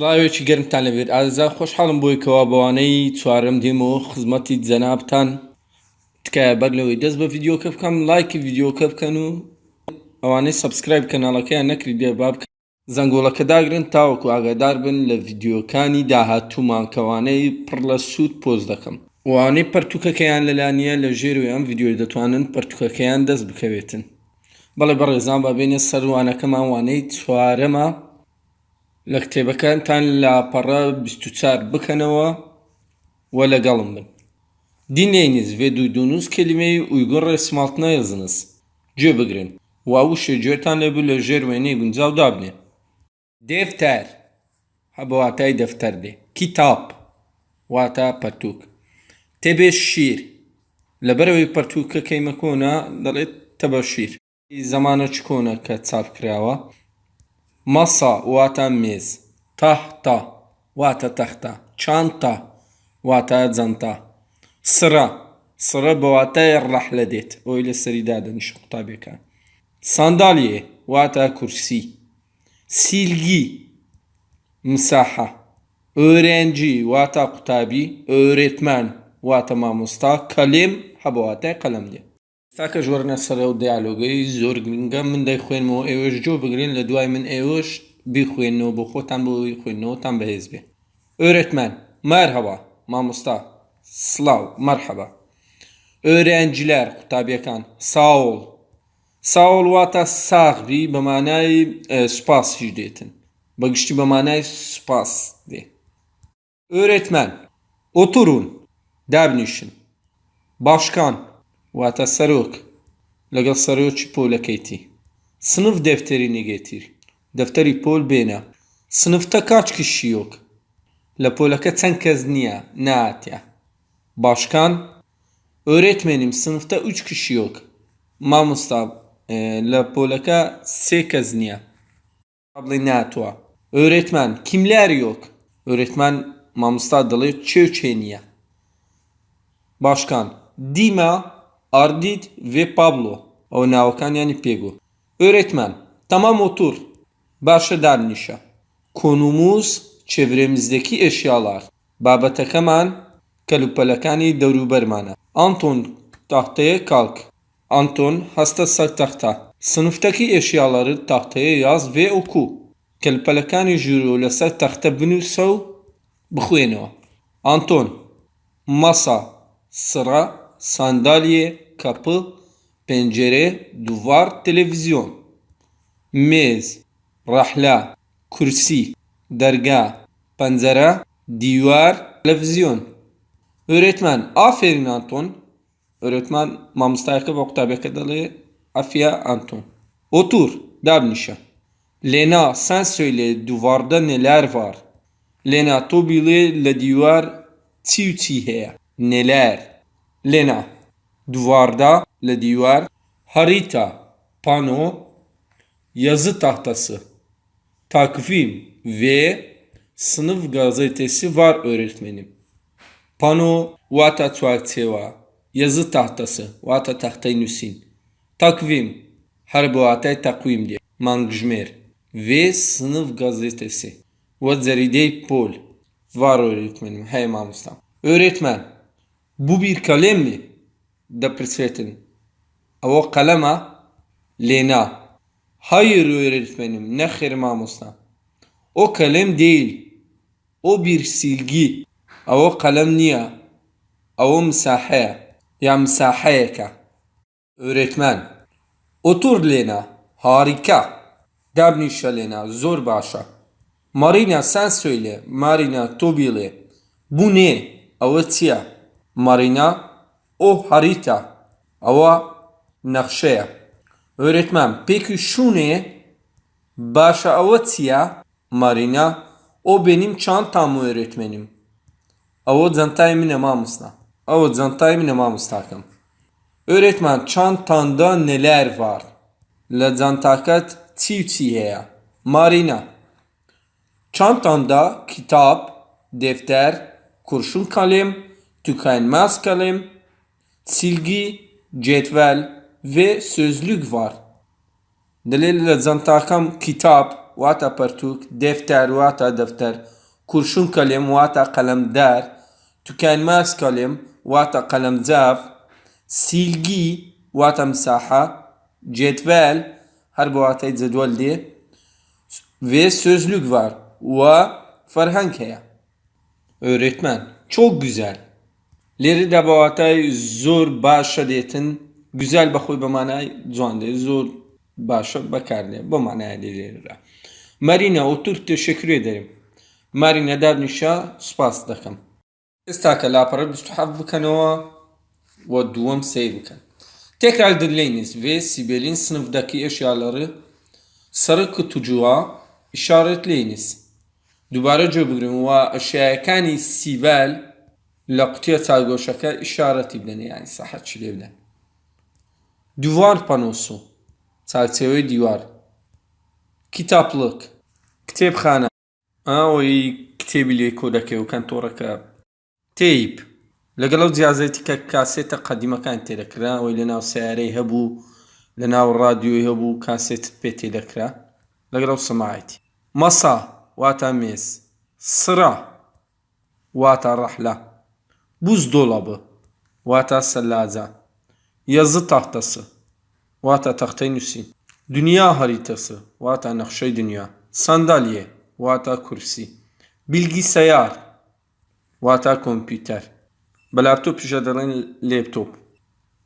ڕاوێکی گەرمتان لەبێت. ئازا خۆشحاڵم بۆی کەوا بەوانەی چوارم دێمەوە خزمەتی جەنابتان. تکایە بەر لەوەی دەست بە ڤیددیۆکە بکەم لایکی ڤیددیۆکە بکەن و ئەوانەی سبسکرایب کەناڵەکەیان نەکرد دێ با بکەن. زەنگۆڵەکە داگرن تاوەکو ئاگادار بن لە ڤیددیۆکانی داهاتوومان کەوانەی پڕ لە سوود پۆز دەکەم. وانەی پەرتوکەکەیان لەلانیە لە ژێروی ئەم ڤیددیۆی دەتوانن پەرتوکەکەیان دەست بکەوێتن. بەڵێ بەڕێزان بابێنێ سەروانەکەمان وانەی چوارەمە لە کتێبەکانتان لاپەڕە چار بکەنەوە و لەگەڵم بن. دینێنیز ێدوی دونووس کللیمەی ئویگۆڕ سمالتنای زنس. گوێ بگرن. واوشێ گوێتان لەبوو لە ژێر وێنەی گونجاو دابنێ. دێفتەر هەبواتای دەفتەر دێ. کتاب واتە پەرتووک. تێبێ شیر. لەبەرەوەی پەرتووکەکەی مەکۆنا دەڵێت تەبە شیر. زمانە چ کۆنە کە چاپ کراوە؟ Masa vatemiz. Tahta vata tahta. Çanta vata zanta. Sıra. Sıra bu vataya rahledet. Öyle seridaden şu tabii ki. Sandalye vata kursi. Silgi. Misaha. Öğrenci vata kutabi. Öğretmen vata mamusta. Kalem ha bu vataya kalemdi. دێ ساکە ژۆرنە سەرە و دیالۆگەی زۆر گرنگە من دەیخوێنمەوە ئێوەش جۆ بگرین لە دوای من ئێوەش بیخوێنەوە بۆ خۆتان بۆی خوێندنەوەتان بەهێز بێ ئۆرێتمان مەرهەوە مامۆستا سلااو مەرحەبە ئۆرێنجلەر قوتابیەکان ساوڵ ساوڵ واتە ساغری بەمانای سوپاسیش دێتن بەگشتی بەمانای سوپاس دێ ئۆرێتمان ئۆتورون دابنیشن باشکان واتە سەرۆک لەگەڵ سەرۆکی پۆلەکەیتی سنف دەفتەری نگێتیر دەفتەری پۆل بێنە سنفتە کاچ کشیۆک لە پۆلەکە چەند کەس نییە ناتیا باشکان ئۆرێتمێنیم سنفتە ئوچ کشیۆک مامۆستا لە پۆلەکە سێ کەس نییە بڵێ ناتوە ئۆرێتمان کیملاریۆک ئۆرێتمان مامۆستا دەڵێت چێ چێ نییە باشکان دیما ئاردیت vê Pablo ئەو ناوەکانیانی پێگو. ئۆرێتمان تەمام ئۆتور باشە دانیشە کۆنوموس چێڤرێمیزدەکی ئێشیاڵار. بابەتەکەمان کەلوپەلەکانی دەوروبەرمانە. ئانتۆن تاختەیە کاڵک. ئانتۆن هەستە سەر تەختە. سنفتەکی ئێشیاڵارت تاختەیە یاز vê ئۆکو کەلپەلەکانی ژوورۆ لەسەر تەختە بنووسە و بخوێنەوە. ئانتۆن مەسا سڕە sandalye, kapı, pencere, duvar, televizyon. Mez, rahla, kursi, derga, panzara, divar, televizyon. Öğretmen, aferin Anton. Öğretmen, mamıstayakı ve kadalı afiya Anton. Otur, davnişa. Lena, sen söyle duvarda neler var? Lena, to bile le divar, tiu neler. Lena. Duvarda le divar. Harita pano. Yazı tahtası. Takvim ve sınıf gazetesi var öğretmenim. Pano vata çerçeva yazı tahtası vata tahtayı nüsin. Takvim her bu atay takvim diye. Mangjmer ve sınıf gazetesi. Ve zeride pol. Var öğretmenim. Hey mamustam. Öğretmen bu bir kalem mi? Da prisvetin. Ava kalema Lena. Hayır öğretmenim ne hirmamusna. O kalem değil. O bir silgi. Ava kalem niye? Ava misahaya. Ya misahayeka. Öğretmen. Otur Lena. Harika. Dabnişa Lena. Zor başa. Marina sen söyle. Marina tobile. Bu ne? Avatia. Marina o harita. Ava nakşeya. Öğretmen peki şu ne? Başa avatsiya Marina. O benim çantam öğretmenim. Avo zantay mine mamusna. Avo zantay mine mamustakım. Öğretmen çantanda neler var? La zantakat çiv Marina. Çantanda kitap, defter, kurşun kalem, tükenmez kalem, silgi, cetvel ve sözlük var. Delil zantakam kitap, vata partuk, defter, vata defter, kurşun kalem, vata kalemdar, tükenmez kalem, vata kalemzaf, silgi, vata msaha, cetvel, her bu vatayı cedvel diye ve sözlük var. Ve farhank Öğretmen. Çok güzel. Leri de bu hatay zor başa detin. Güzel bakıyor bu manay zonde. Zor başa bakar diye. Bu manaya leri. Marina otur teşekkür ederim. Marina dernişa spas dakım. استاکە لاپەڕە 27 بکەنەوە وە دووەم سیر بکەن تێکرال دلێنیز vê sibelîn sinifdaki eşyaları sarı kutucuğa işaretleyiniz. دووبارە گوێبگرن و ئەشیایەکانی سیڤال لە قوتیە چاگۆشەکە ئیشارەتی بدەن ینی سەحەت چ لێ بدەن؟ دووار پەنۆسو چاکچێوەی دیوار. کتابلک کتێبخانە ئەوەی کتێبی لێ کۆ دەکەی و کەنتۆڕەکە تیپ. لەگەڵ ئەو جیازێتی کە کاسێتە قەدیمەکان تێدەکرا ئەوی لە ناو سیارەی هەبوو لە ناو ڕادیۆی هەبوو کاسێت پێ تێدەکرا. لەگەڵ ئەو سەماعەتی. مەسا واتە مێز. سرا واتە ڕەحلە buzdolabı واتە سەلاجە yazı tahtası واتە تەختەی نووسین دنیا haritası واتە نەخشەی دنیا sandalye واتە کورسی bilgisayar واتە کۆمپیوتەر بە لاپتۆپیشە دەڵێن لێپتۆپ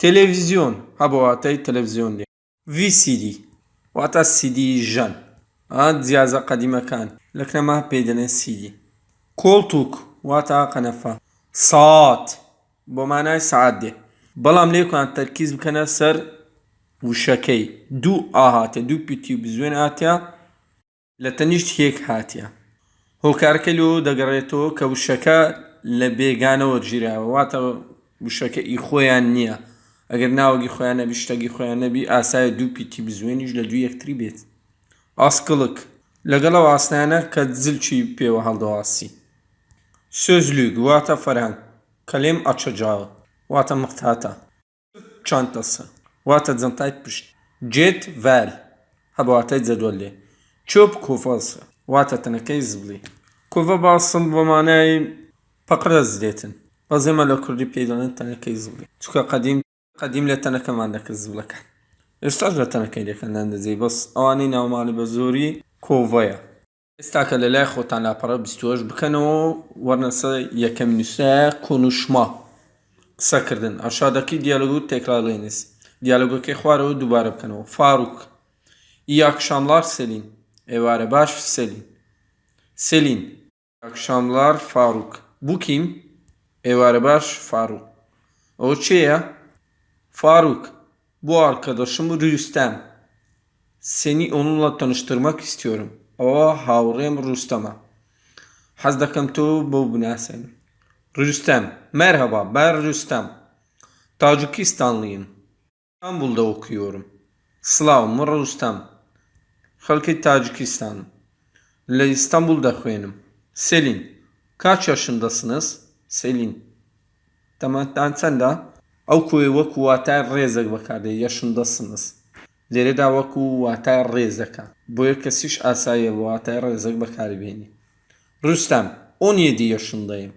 تەلەڤیزیۆن هەبە واتای تەلەڤیزیۆن لێ VCD واتە CD ژەن ئا جیازە قەدیمەکان لە کنەما پێی دەڵێن CD کۆڵتوک واتە قەنەفە ساات بۆ مانای سعات دێ بەڵام لێکان تەرکیز بکەنە سەر وشەکەی. دوو ئاهاتە دوو پیتی بزوێن هاتیا لە تەنیشت هێک هاتیە. هۆکارکە لۆ دەگەڕێتەوە کە وشەکە لە بێگانەوە ژیراوە. واتە وشەکە ئی خۆیان نییە. ئەگەر ناوەگی خۆیان نەبی شتەگی خۆیان نەبی ئاسایە دوو پیتی بزوێنیش لە دوو یەکتری بێت. ئاسکڵک لەگەڵەوە ئاسنانە کە زلچی پێوە هەڵدەواسی سۆزلوگ واتە فەرهەنگ کەلێم ئەچەجاوە واتە مختاتە چانتەسە واتە جەنتای پشت جێت ڤال هەبواتای جەدوەل لێ چۆپ کۆفەسە واتە تەنەکەی زبڵی کۆڤە باسم بۆ مانای پەقرە زرێتن بەزێمە لە کوردی پێدانن تەنەکەی زبڵی چکە قەدیم قەدیم لە تەنەکەمان دەکە زبلەکە ئێستاش لە تەنەکەی دەکەندان دەزی بەس ئەوانەی ناوماڵی بە زۆری کۆڤەیە ئێستا کە لە لای خۆتان لاپەڕە 28 بکەنەوە وەرنەسە یەکەم نووسە کۆنوشما قسەکردن ئاشادەکەی دیالۆگ و تێکرارڵێنیس دیالۆگەکەی خوارەوە دووبارە بکەنەوە فاروک İyi akşamlar Selin. Evare baş Selin. Selin. İyi akşamlar Faruk. Bu kim? Evare baş Faruk. O şey ya? Faruk. Bu arkadaşım Rüstem. Seni onunla tanıştırmak istiyorum. O havrem Rüstem'e. Hazdakam tu bu binasen. Rüstem. Merhaba ben Rüstem. Tacikistanlıyım. İstanbul'da okuyorum. Slavım Rüstem. Xalqi Tacikistan. Lە ئیستانبول دەخوێنم. سلین کاچ yaşındasınız؟ سلین تەمەتان چەندە؟ ئەو کوێ وەکو واتای ڕێزێک بەکاردێ یەشندەسنس لێرەدا وەکو واتای ڕێزەکە بۆیە کەسیش ئاسایە بە واتای ڕێزەک بەکاربێنی ڕوستەم 17 yaşındayım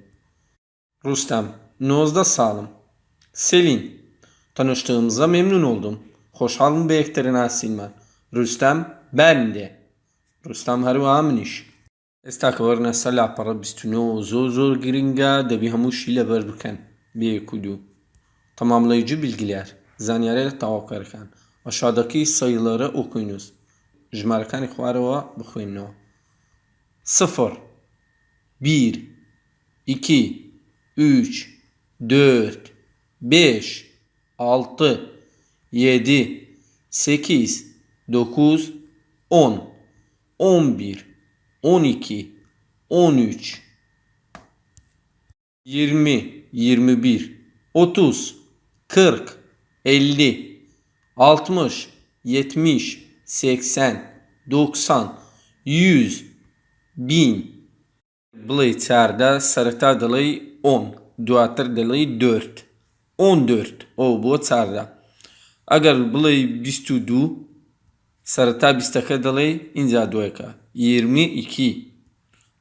Rustam 19 sağlım Selin Tanıştığımıza memnun oldum. Hoşalım به احترام Rüstem ben de. Rüstem هەروەها منیش. ئێستا کە وەرنە سەر لاپەڕە 29 زۆر زۆر گرنگە دەبی هەمووشی لەبەر بکەن بێک و دوو. تەمامlayıcı bilgiler زانیارە تاواکارەکان aşağıdaki sayıları okuyunuz. Jmerkani Khuarova bıkhuyunu. 0 1 2 3 4 5 6 7 8 9 10 11 12 13 20 21 30 40 50 60, 70, 80, 90, 100, 1000. Bılay çarda sarıta dalay 10, duatır dalay 4. 14 o bu çarda. Agar bılay 22, sarıta 22 dalay inca duaka. 22.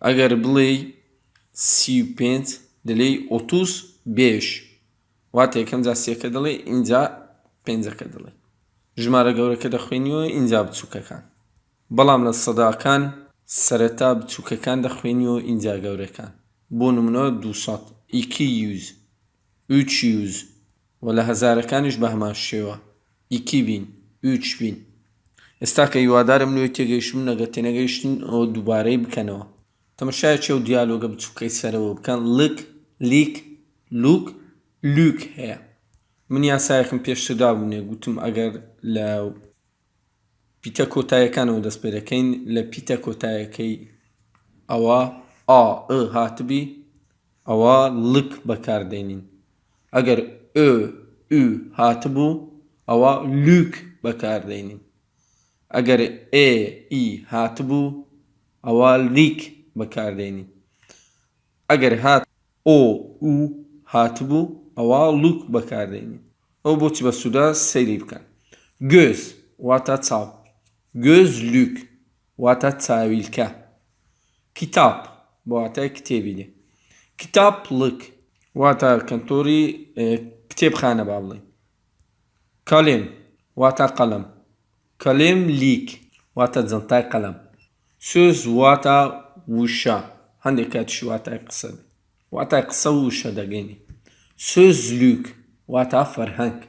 Agar bılay 35 dalay 35. Vatekan zasiyaka dalay inca penza kadalay. ژمارە گەورەکە دەخوێنیەوە اینجا بچووکەکان. بەڵام لە سەداکان سەرەتا بچووکەکان دەخوێنیەوە اینجا گەورەکان. بۆ نمونەوە 200 200 300 و لە هەزارەکانیش بە هەمان شێوە. 2000 3000 ئێستا کە هیوادارم لێ تێگەیشتم نەگە تێنەگەیشتن ئەو دووبارەی بکەنەوە. تەمەشای چێ و دیالۆگە بچووکەی سەرەوە بکەن. لک لیک لوک لوک هەیە. من یاسایەکم پێشتردا بوونێ گوتم ئەگەر لە پیتە کۆتاییەکانەوە دەست پێ دەکەین لە پیتە کۆتایەکەی ئەوە ئا ئ هاتبی ئەوە لک بەکاردێنین. ئەگەر ئö ئو هاتبوو ئەوە لوک بەکاردێنین. ئەگەر ئێ ئی هاتبوو ئەوە لیک بەکاردێنین. ئەگەر هات ئۆ و هاتبوو ئەوە لوک بەکاردێنین ئەو بۆچی بە سوودا سەیری بکەن گۆز واتە چاو گۆزلوک واتە چاویلکە کتاب واتە کتێبی لێ کتابلک واتە کەنتۆری کتێبخانە با بڵێ کەلێم واتە قەلەم کەلێم لیک واتە جەنتای قەلەم سۆز واتە وشە هەندێک کاتیش واتای قسە واتای قسە و وشە دەگەینی sözlük vata ferhang.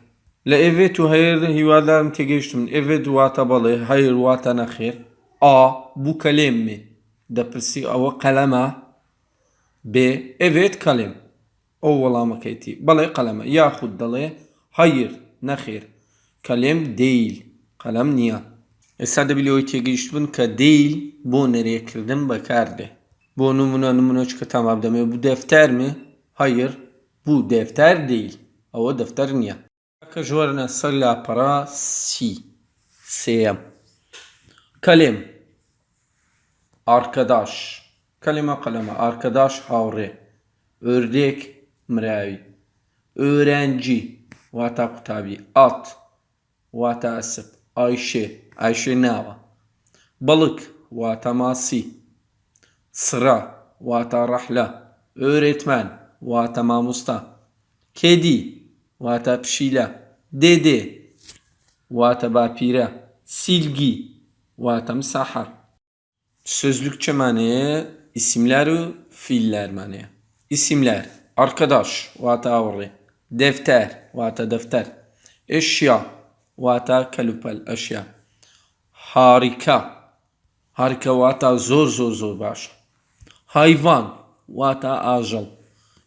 La evet hayır hivalarım te geçtim. Evet vata balı hayır vata nakhir. A bu kalem mi? Da pırsi ava kalema. B evet kalem. Ovvala maketi. Balı kalema. Yahud dalı hayır nakhir. Kalem değil. Kalem niye? E sade biliyor te geçtim ka değil. Bu nereye kirdim bakardı. Bu numuna numuna çıkartamam demiyor. Bu defter mi? Hayır. Bu defter değil. O defter niye? Kajwarına salla para si. Seyem. Kalem. Arkadaş. Kaleme kaleme. Arkadaş havre. Ördek mravi. Öğrenci. Vata kutabi. At. Vata asıp. Ayşe. Ayşe nava. Balık. Vata masi. Sıra. Vata rahla. Öğretmen. واتە مامۆستا کێدی واتە پشیلە دێدێ واتە باپیرە سیلگی واتە مساحە Sözlük çemaneye isimler ve fiiller maneye. İsimler arkadaş vata avri, defter vata defter, eşya vata kalupel eşya, harika harika vata zor zor zor baş, hayvan vata ajal,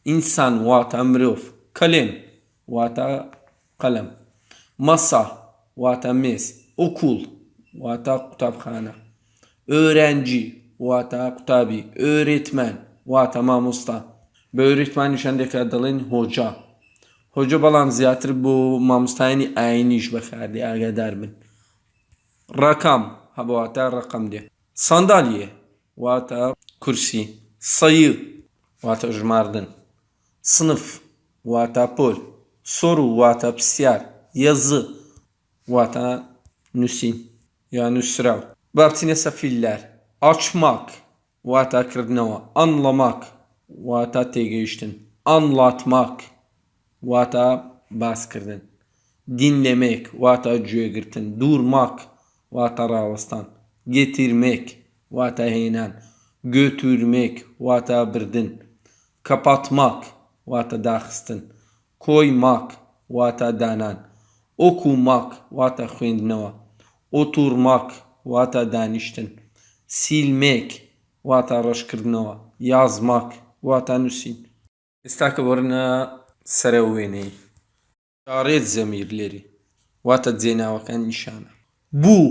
İnsan vata mruf. Kalem vata kalem. Masa vata mes. Okul vata kutabhane. Öğrenci vata kutabi. Öğretmen vata mamusta. Öğretmen düşəndə qədəlin hoca. Hoca balam ziyatır bu mamustayni ayni iş bəxərdi əqədər bin. Rakam ha bu vata rakam diye. Sandalye vata kursi. Sayı vata jmardın sınıf, vatapol, soru, vatapisyar, yazı, vata nüsin, yani üsrav. Bartine safiller, açmak, vata anlamak, vata anlatmak, vata baskırdın, dinlemek, vata cüegirtin, durmak, vata ravastan, getirmek, vata heynen, götürmek, vata birdin, kapatmak, واتە داخستن. کۆی ماک واتە دانان. ئۆکو ماک واتە خوێندنەوە. ئۆتورماک واتە دانیشتن. سیلمێک واتە ڕەشکردنەوە یازماک واتە نووسین. ئێستا کە وەرنە سەرە وێنەی. چارێت زەمیر لێری. واتە جێناوەکان نیشانە. بوو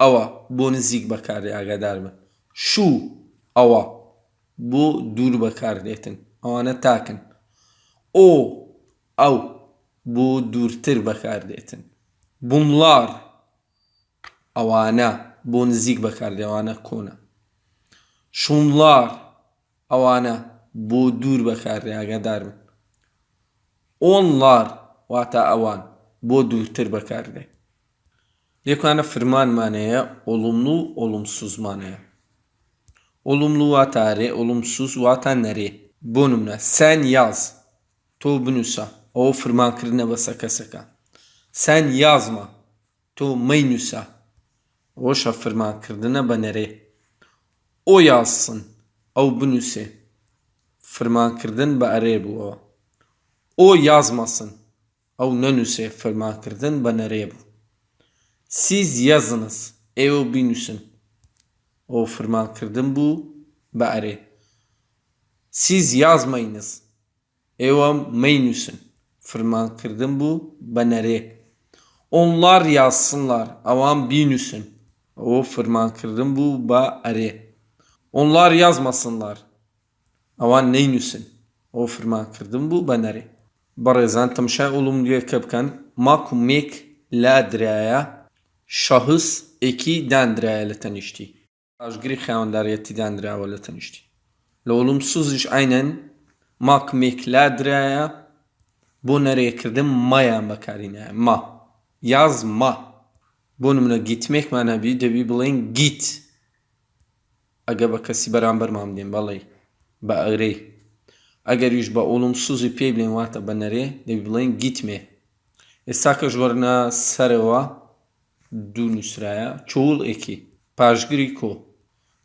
ئەوە بۆ نزیک بەکاری ئاگادار بن. شوو ئەوە بۆ دوور بەکاردێتن. ئەوانە تاکن. o ev bu durtir bakar detin. Bunlar avana bu nzik bakar devana kona. Şunlar avana bu dur bakar ya kadar mı? Onlar vata avan bu durtir bakar de. Lekana firman manaya olumlu olumsuz manaya. Olumlu vatare olumsuz vatanları. Bu numara sen yaz. Tu bnusa. O firman kırına basaka saka. Sen yazma. Tu meynusa. O şa firman kırdına banere. O yazsın. O bnuse. Firman kırdın ba bu o. O yazmasın. O nönüse firman kırdın banere bu. Siz yazınız. Evo binüsün. O firman kırdın bu ba Siz yazmayınız. ئێوە مەینووسن فرمانکردن بوو بە نەرێ onlar yazsınlar ئەوان بینووسن ئەوە فرمانکردن بوو بە ئەرێ onlar yazmasınlar ئەوان نەینووسن ئەوە فرمانکردن بوو بە نەرێ بەڕێزان تەمشای ئوڵوملیەکە بکەن ماکومێک لا درایە شەهس ئێکی دانرایە لە تەنیشتی ئاژگری خاوەنداریەتی دانراوە لە تەنیشتی لە وڵوم سوزیش ئاینەن Mak mekladre bu nereye kırdım? Maya bakarine. Ma. Yazma. Bu numara gitmek mana bir de bir bulayın git. Aga bakası beraber mam diyeyim vallahi. Bağırı. Eğer yüz ba olumsuz ipi bilen vata banare de bilen gitme. Esaka jvarna sarıva du nüsraya çoğul eki. Pajgriko.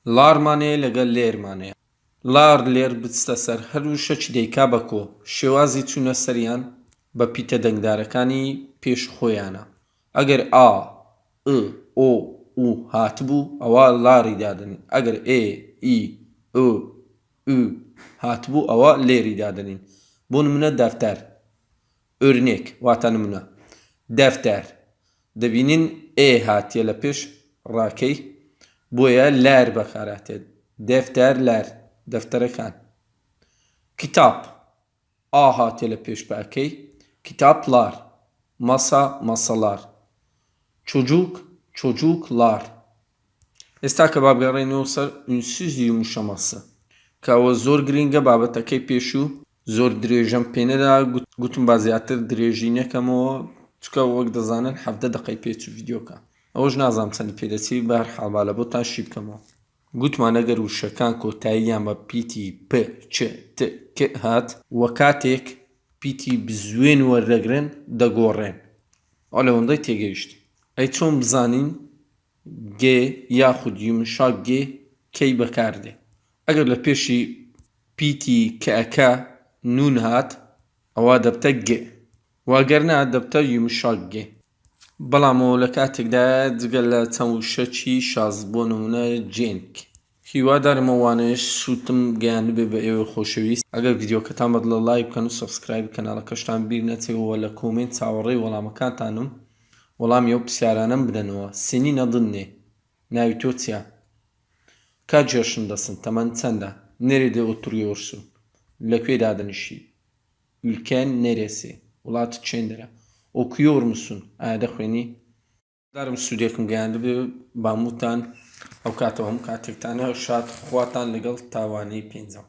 Larmane lega lermane. لار لێر بچتە سەر هەروو شەچ دەیکا بە کۆ شێوازی چوونە سەریان بە پیتە دەنگدارەکانی پێش خۆیانە. ئەگەر ئا ئۆ و هاتبوو ئەوە لاری دادنین ئەگەر ئێ ئی ئ ئ هاتبوو ئەوە لێری دادنین. بۆ نمونە دەفتەر. ئۆرنێک واتە نمونە. دەفتەر. دەبینین ئێ هاتیە لە پێش ڕاکەی. بۆیە لار بەکاراتێت دەفتەر لار. دەفتەرەکان کتاب ئا هاتێ لە پێشباکەی کتابlar masa masalar çocuk çocuklar ئێستا کە بابگەڕێنەوە سەر ئونسیزی ومشەمەسە کەەوە زۆر گرنگە بابەتەکەی پێش و زۆر درێژەم پێنەدا گوتم با زیاتر درێژی نەکەمەوە چکە وەک دەزانن هەفتە دقی پێچ و ڤیددیۆکە ئەوەش نازانام چەندی پێدەچی بەر حاڵبالە بۆ تا شی بکەمەوە گوتمان ئەگەر وشەکان کۆتاییان بە پیتی پ چ هات وە کاتێک پیتی بزوێن وەرەگرن دەگۆڕێن. ئەو لەوەندەی تێگەیشت. ئەی چۆن بزانین گێ یاخود یومشا گێ کەی بەکاردێ. ئەگەر لە پێشی پیتی کەەکە نون هات ئەوە دەبتە گێ. واگەرنا دەبتە یومشا گێ. بەڵامەوە لە کاتێکدا جگەل لە چەند شەچی شاز بۆ نمونە جێنک هیوادارمەوانش سووتم گەیان بێ بە ئێوە خۆشەویست. ئەگەر یددیوکەتان بەد لە لای بکەن و سبسکرایب کەناڵەکەشتان بیر نەچێەوە لە کۆمنت چاوەڕێی وەڵامەکانتانم. وەڵامی ئەو پرسیارانم بدەنەوە. سنی نەدنێ. ناوی تۆ چیە کا جێشن دەسن تەمەەن چەندە؟ نێرێ ئۆتوریۆرسون لەکوێ دادنیشی ülken neresi وڵات چێندرە ئۆکیۆر مسون ئایا دەخوێنی دارم سوودێکم گەیاندە بێ باموتان ئەو کاتەوە هەم کاتێکتانە شاد خواتان لەگەڵ تاوانەی پێنجەم